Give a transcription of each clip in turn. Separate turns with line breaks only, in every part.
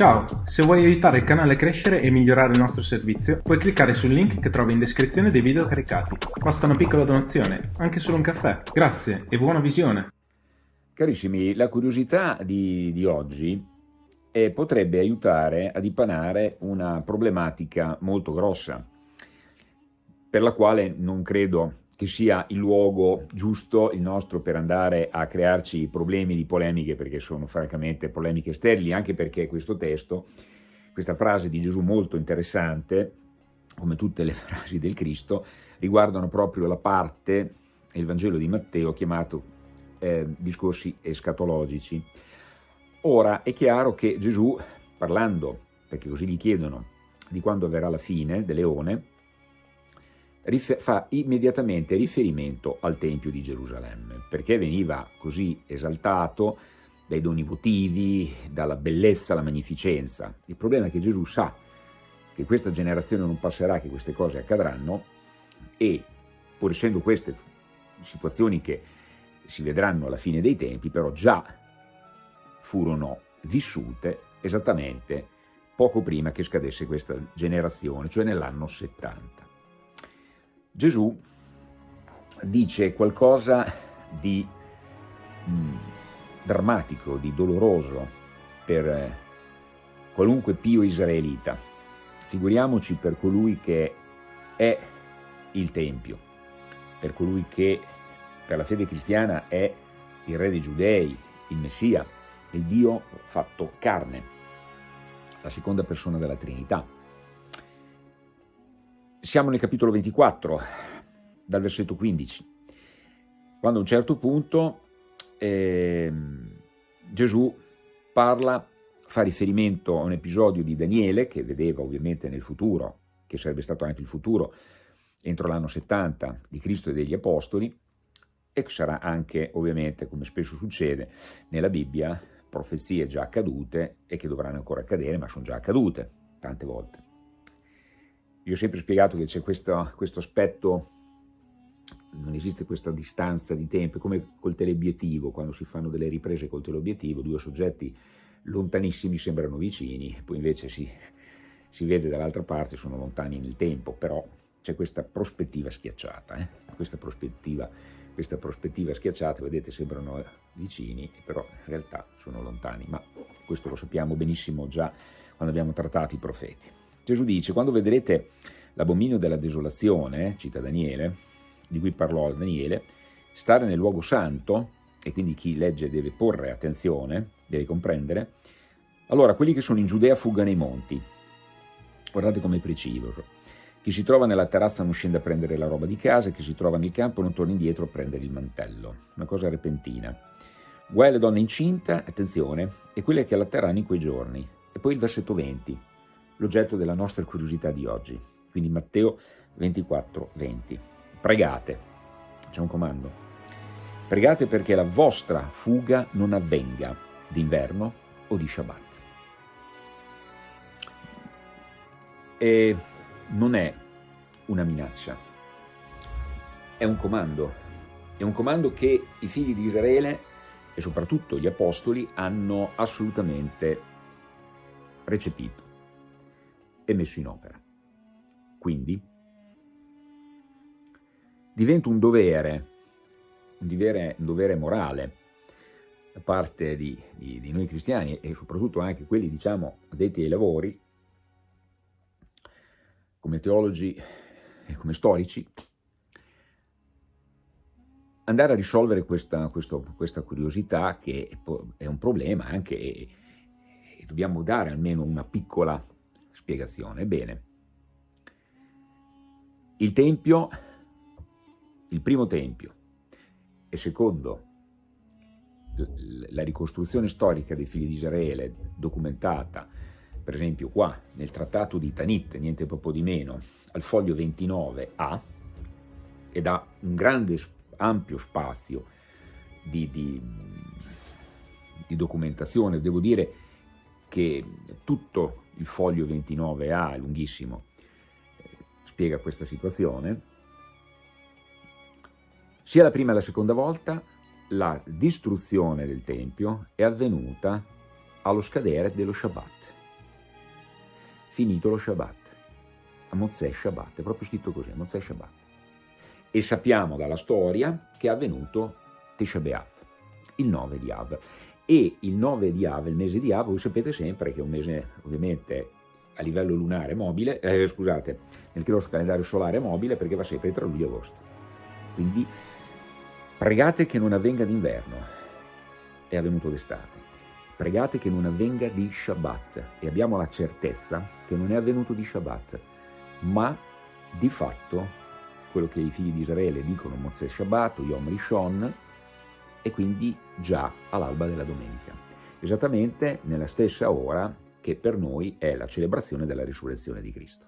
Ciao, se vuoi aiutare il canale a crescere e migliorare il nostro servizio, puoi cliccare sul link che trovi in descrizione dei video caricati. Basta una piccola donazione, anche solo un caffè. Grazie e buona visione!
Carissimi, la curiosità di, di oggi eh, potrebbe aiutare a dipanare una problematica molto grossa, per la quale non credo che sia il luogo giusto, il nostro, per andare a crearci problemi di polemiche, perché sono francamente polemiche sterili, anche perché questo testo, questa frase di Gesù molto interessante, come tutte le frasi del Cristo, riguardano proprio la parte, il Vangelo di Matteo, chiamato eh, discorsi escatologici. Ora è chiaro che Gesù, parlando, perché così gli chiedono, di quando avverrà la fine del leone, fa immediatamente riferimento al Tempio di Gerusalemme, perché veniva così esaltato dai doni votivi, dalla bellezza, la magnificenza. Il problema è che Gesù sa che questa generazione non passerà, che queste cose accadranno e pur essendo queste situazioni che si vedranno alla fine dei tempi, però già furono vissute esattamente poco prima che scadesse questa generazione, cioè nell'anno 70. Gesù dice qualcosa di mm, drammatico, di doloroso per eh, qualunque pio israelita. Figuriamoci per colui che è il Tempio, per colui che per la fede cristiana è il Re dei Giudei, il Messia, il Dio fatto carne, la seconda persona della Trinità. Siamo nel capitolo 24, dal versetto 15, quando a un certo punto eh, Gesù parla, fa riferimento a un episodio di Daniele, che vedeva ovviamente nel futuro, che sarebbe stato anche il futuro, entro l'anno 70 di Cristo e degli Apostoli, e che sarà anche, ovviamente, come spesso succede nella Bibbia, profezie già accadute e che dovranno ancora accadere, ma sono già accadute tante volte. Io ho sempre spiegato che c'è questo, questo aspetto, non esiste questa distanza di tempo, come col teleobiettivo, quando si fanno delle riprese col teleobiettivo, due soggetti lontanissimi sembrano vicini, poi invece si, si vede dall'altra parte, sono lontani nel tempo, però c'è questa prospettiva schiacciata, eh? questa, prospettiva, questa prospettiva schiacciata, vedete, sembrano vicini, però in realtà sono lontani, ma questo lo sappiamo benissimo già quando abbiamo trattato i profeti. Gesù dice, quando vedrete l'abominio della desolazione, cita Daniele, di cui parlò Daniele, stare nel luogo santo, e quindi chi legge deve porre attenzione, deve comprendere, allora quelli che sono in Giudea fuggano ai monti. Guardate come preciso. Chi si trova nella terrazza non scende a prendere la roba di casa, chi si trova nel campo non torna indietro a prendere il mantello. Una cosa repentina. Guai alle donne incinte, attenzione, e quelle che allatteranno in quei giorni. E poi il versetto 20 l'oggetto della nostra curiosità di oggi. Quindi Matteo 24, 20. Pregate, c'è un comando. Pregate perché la vostra fuga non avvenga d'inverno o di Shabbat. E non è una minaccia, è un comando. È un comando che i figli di Israele e soprattutto gli apostoli hanno assolutamente recepito e messo in opera. Quindi diventa un dovere, un dovere, un dovere morale da parte di, di, di, noi cristiani e soprattutto anche quelli, diciamo, addetti ai lavori, come teologi e come storici, andare a risolvere questa, questo, questa curiosità che è un problema anche e, dobbiamo dare almeno una piccola spiegazione. Bene, il Tempio, il primo Tempio e secondo la ricostruzione storica dei figli di Israele documentata per esempio qua nel trattato di Tanit, niente proprio di meno, al foglio 29a, ed ha un grande ampio spazio di, di, di documentazione, devo dire che tutto il foglio 29A, è lunghissimo, eh, spiega questa situazione, sia la prima che la seconda volta la distruzione del Tempio è avvenuta allo scadere dello Shabbat, finito lo Shabbat, a Mozzè Shabbat, è proprio scritto così, Mozzè Shabbat. E sappiamo dalla storia che è avvenuto Tisha B'Av, il 9 di Av. E il 9 di Av, il mese di Av, voi sapete sempre che è un mese ovviamente a livello lunare mobile, eh, scusate, nel nostro calendario solare mobile perché va sempre tra luglio e agosto. Quindi pregate che non avvenga d'inverno, è avvenuto d'estate. Pregate che non avvenga di Shabbat e abbiamo la certezza che non è avvenuto di Shabbat, ma di fatto quello che i figli di Israele dicono Mozè Shabbat Yom Rishon e quindi già all'alba della domenica, esattamente nella stessa ora che per noi è la celebrazione della risurrezione di Cristo.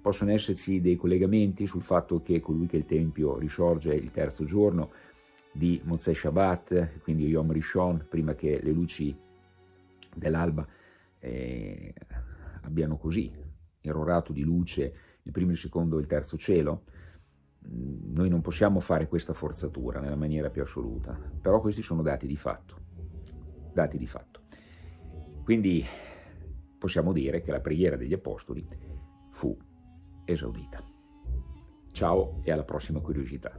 Possono esserci dei collegamenti sul fatto che colui che il Tempio risorge il terzo giorno di Mozè Shabbat, quindi Yom Rishon, prima che le luci dell'alba eh, abbiano così erorato di luce il primo, il secondo e il terzo cielo, noi non possiamo fare questa forzatura nella maniera più assoluta, però questi sono dati di fatto, dati di fatto. Quindi possiamo dire che la preghiera degli Apostoli fu esaudita. Ciao e alla prossima curiosità.